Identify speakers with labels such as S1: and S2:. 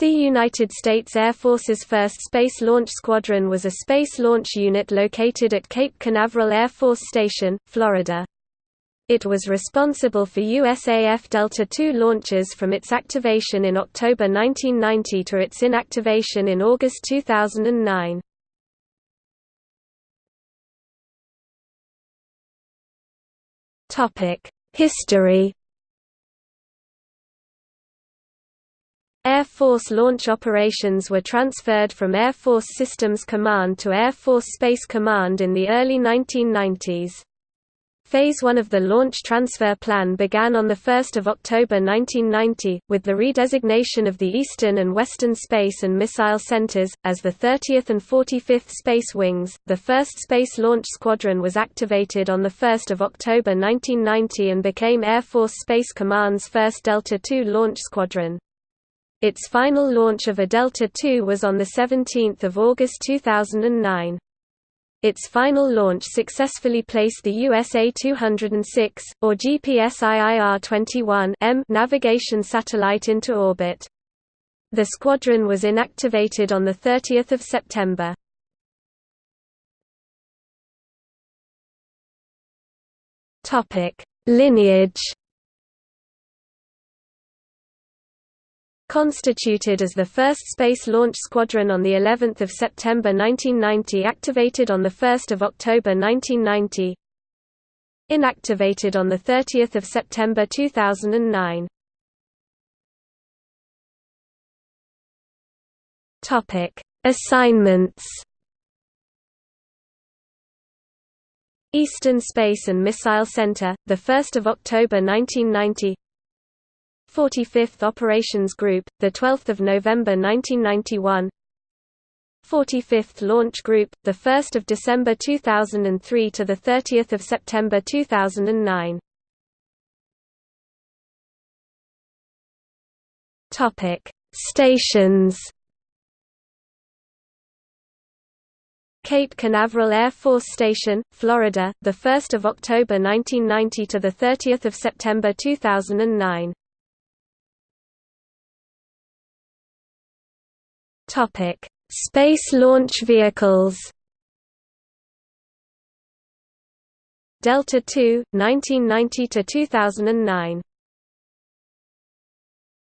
S1: The United States Air Force's first Space Launch Squadron was a space launch unit located at Cape Canaveral Air Force Station, Florida. It was responsible for USAF Delta II launches from its activation in October 1990 to its inactivation in August 2009. History Air Force launch operations were transferred from Air Force Systems Command to Air Force Space Command in the early 1990s. Phase 1 of the launch transfer plan began on 1 October 1990, with the redesignation of the Eastern and Western Space and Missile Centers, as the 30th and 45th Space Wings. The first Space Launch Squadron was activated on 1 October 1990 and became Air Force Space Command's first Delta II launch squadron. Its final launch of a Delta II was on 17 August 2009. Its final launch successfully placed the USA-206, or GPS-IIR-21M navigation satellite into orbit. The squadron was inactivated on 30 September. Lineage Constituted as the first Space Launch Squadron on the 11th of September 1990 activated on the 1st of October 1990 Inactivated on the 30th of September 2009 Topic Assignments. Eastern Space and Missile Center, the 1st of October 1990 45th Operations Group, the 12th of November 1991. 45th Launch Group, the 1st of December 2003 to the 30th of September 2009. Topic: Stations. Cape Canaveral Air Force Station, Florida, the 1st of October 1990 to the 30th of September 2009. Topic: Space launch vehicles. Delta II, 1990 to 2009.